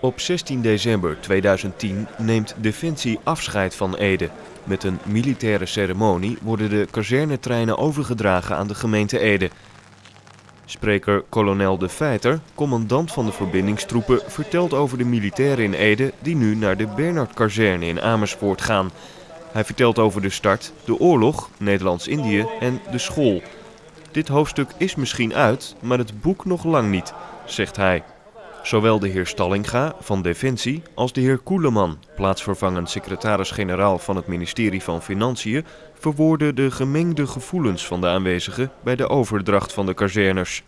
Op 16 december 2010 neemt Defensie afscheid van Ede. Met een militaire ceremonie worden de kazernetreinen overgedragen aan de gemeente Ede. Spreker kolonel De Feiter, commandant van de verbindingstroepen, vertelt over de militairen in Ede die nu naar de Bernard-kazerne in Amersfoort gaan. Hij vertelt over de start, de oorlog, Nederlands-Indië en de school. Dit hoofdstuk is misschien uit, maar het boek nog lang niet, zegt hij. Zowel de heer Stallinga van Defensie als de heer Koeleman, plaatsvervangend secretaris-generaal van het ministerie van Financiën, verwoorden de gemengde gevoelens van de aanwezigen bij de overdracht van de kazerners.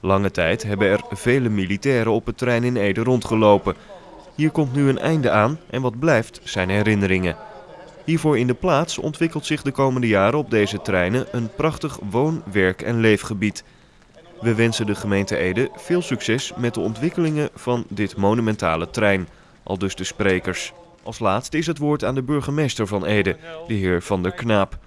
Lange tijd hebben er vele militairen op het terrein in Ede rondgelopen. Hier komt nu een einde aan en wat blijft zijn herinneringen. Hiervoor in de plaats ontwikkelt zich de komende jaren op deze treinen een prachtig woon-, werk- en leefgebied. We wensen de gemeente Ede veel succes met de ontwikkelingen van dit monumentale trein, al dus de sprekers. Als laatste is het woord aan de burgemeester van Ede, de heer Van der Knaap.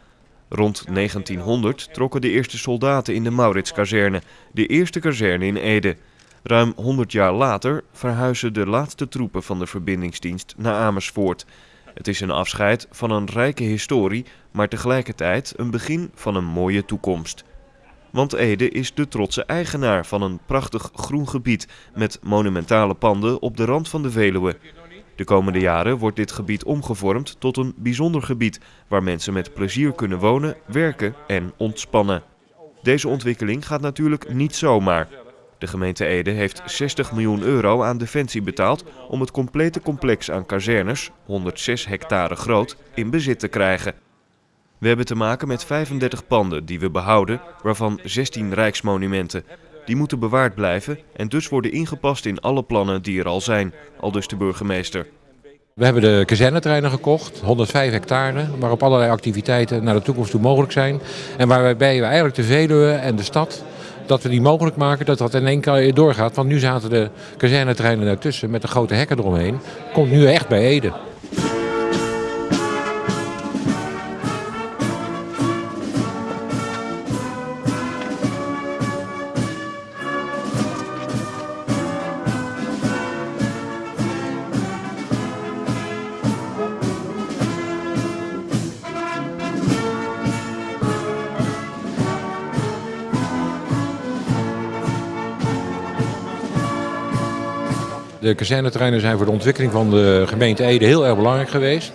Rond 1900 trokken de eerste soldaten in de Mauritskazerne, de eerste kazerne in Ede. Ruim 100 jaar later verhuizen de laatste troepen van de verbindingsdienst naar Amersfoort. Het is een afscheid van een rijke historie, maar tegelijkertijd een begin van een mooie toekomst. Want Ede is de trotse eigenaar van een prachtig groen gebied met monumentale panden op de rand van de Veluwe. De komende jaren wordt dit gebied omgevormd tot een bijzonder gebied waar mensen met plezier kunnen wonen, werken en ontspannen. Deze ontwikkeling gaat natuurlijk niet zomaar. De gemeente Ede heeft 60 miljoen euro aan Defensie betaald om het complete complex aan kazernes, 106 hectare groot, in bezit te krijgen. We hebben te maken met 35 panden die we behouden, waarvan 16 rijksmonumenten. Die moeten bewaard blijven en dus worden ingepast in alle plannen die er al zijn, al dus de burgemeester. We hebben de kazernetreinen gekocht, 105 hectare, waarop allerlei activiteiten naar de toekomst toe mogelijk zijn. En waarbij we eigenlijk de Veluwe en de stad, dat we die mogelijk maken dat dat in één keer doorgaat. Want nu zaten de kazernetreinen daartussen met de grote hekken eromheen. Komt nu echt bij Ede. De kazerneterreinen zijn voor de ontwikkeling van de gemeente Ede heel erg belangrijk geweest.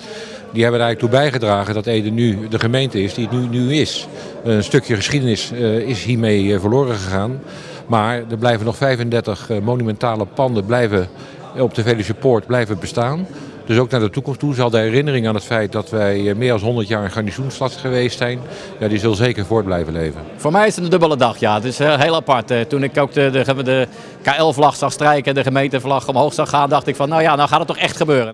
Die hebben er eigenlijk toe bijgedragen dat Ede nu de gemeente is die het nu, nu is. Een stukje geschiedenis uh, is hiermee uh, verloren gegaan. Maar er blijven nog 35 uh, monumentale panden blijven op de Veluwe Poort blijven bestaan. Dus ook naar de toekomst toe zal de herinnering aan het feit dat wij meer dan 100 jaar een garnizoensstad geweest zijn, die zal zeker voort blijven leven. Voor mij is het een dubbele dag, ja. Het is heel apart. Toen ik ook de, de, de KL-vlag zag strijken en de gemeentevlag omhoog zag gaan, dacht ik van nou ja, nou gaat het toch echt gebeuren.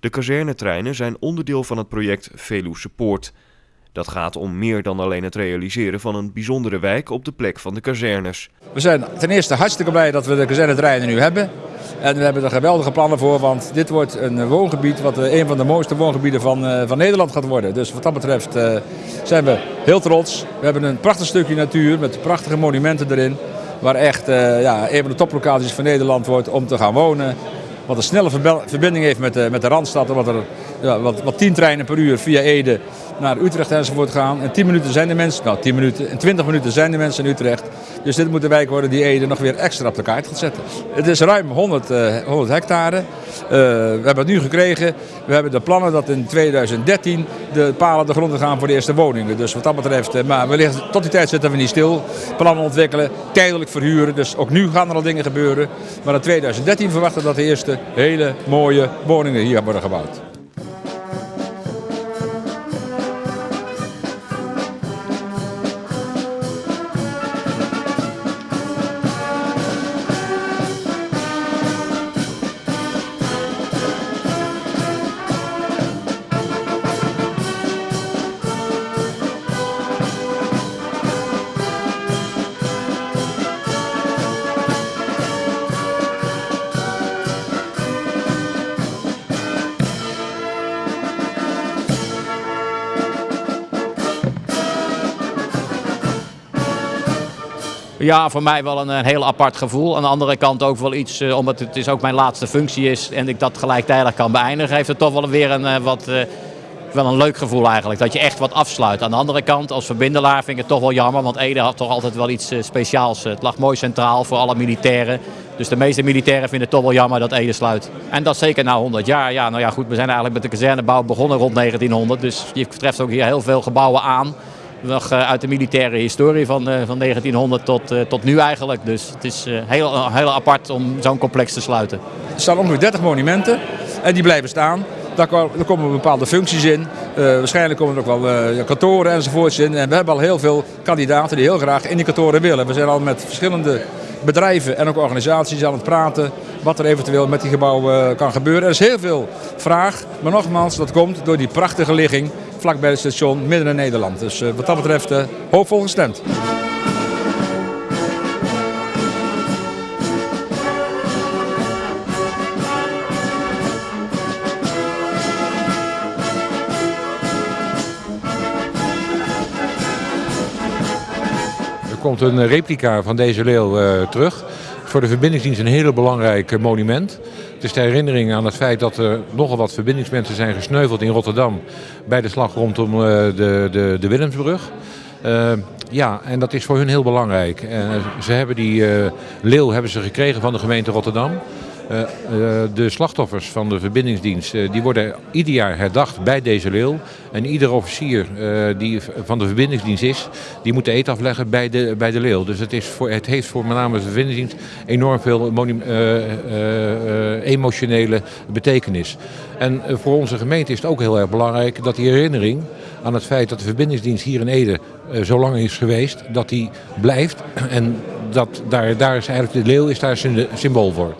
De kazernetreinen zijn onderdeel van het project Veluwe Support. Dat gaat om meer dan alleen het realiseren van een bijzondere wijk op de plek van de kazernes. We zijn ten eerste hartstikke blij dat we de kazernetreinen nu hebben. En we hebben er geweldige plannen voor, want dit wordt een woongebied wat een van de mooiste woongebieden van, van Nederland gaat worden. Dus wat dat betreft uh, zijn we heel trots. We hebben een prachtig stukje natuur met prachtige monumenten erin. Waar echt ja, een van de toplocaties van Nederland wordt om te gaan wonen wat een snelle verbinding heeft met de, met de Randstad. Wat, er, ja, wat, wat 10 treinen per uur via Ede naar Utrecht enzovoort gaan. In 10 minuten zijn de mensen, nou 10 minuten, in 20 minuten zijn de mensen in Utrecht. Dus dit moet de wijk worden die Ede nog weer extra op de kaart gaat zetten. Het is ruim 100, uh, 100 hectare. Uh, we hebben het nu gekregen. We hebben de plannen dat in 2013 de palen de grond gaan voor de eerste woningen. Dus wat dat betreft, uh, maar wellicht tot die tijd zitten we niet stil. Plannen ontwikkelen, tijdelijk verhuren. Dus ook nu gaan er al dingen gebeuren. Maar in 2013 verwachten we dat de eerste hele mooie woningen hier worden gebouwd. Ja, voor mij wel een, een heel apart gevoel. Aan de andere kant ook wel iets, uh, omdat het is ook mijn laatste functie is en ik dat gelijktijdig kan beëindigen, heeft het toch wel weer een uh, wat... Wel een leuk gevoel eigenlijk, dat je echt wat afsluit. Aan de andere kant, als verbindelaar vind ik het toch wel jammer, want Ede had toch altijd wel iets speciaals. Het lag mooi centraal voor alle militairen. Dus de meeste militairen vinden het toch wel jammer dat Ede sluit. En dat zeker na 100 jaar. Ja, nou ja, goed, we zijn eigenlijk met de kazernebouw begonnen rond 1900. Dus je treft ook hier heel veel gebouwen aan nog uit de militaire historie van, van 1900 tot, tot nu eigenlijk. Dus het is heel, heel apart om zo'n complex te sluiten. Er staan ongeveer 30 monumenten en die blijven staan. Daar komen bepaalde functies in. Waarschijnlijk komen er ook wel kantoren enzovoorts in. En we hebben al heel veel kandidaten die heel graag in die kantoren willen. We zijn al met verschillende bedrijven en ook organisaties aan het praten wat er eventueel met die gebouwen kan gebeuren. Er is heel veel vraag, maar nogmaals, dat komt door die prachtige ligging vlakbij het station midden in Nederland. Dus uh, wat dat betreft uh, hoopvol gestemd. Er komt een replica van deze leeuw uh, terug. Voor de verbindingsdienst een heel belangrijk monument. Het is de herinnering aan het feit dat er nogal wat verbindingsmensen zijn gesneuveld in Rotterdam bij de slag rondom uh, de, de, de Willemsbrug. Uh, ja, en dat is voor hun heel belangrijk. Ze hebben die leeuw hebben ze gekregen van de gemeente Rotterdam. Uh, uh, de slachtoffers van de verbindingsdienst uh, die worden ieder jaar herdacht bij deze leeuw. En ieder officier die van de verbindingsdienst is, die moet de eet afleggen bij de, bij de leeuw. Dus het, is voor, het heeft voor met name de verbindingsdienst enorm veel emotionele betekenis. En voor onze gemeente is het ook heel erg belangrijk dat die herinnering aan het feit dat de verbindingsdienst hier in Ede zo lang is geweest, dat die blijft. En dat, daar, daar is eigenlijk de leeuw is daar symbool voor.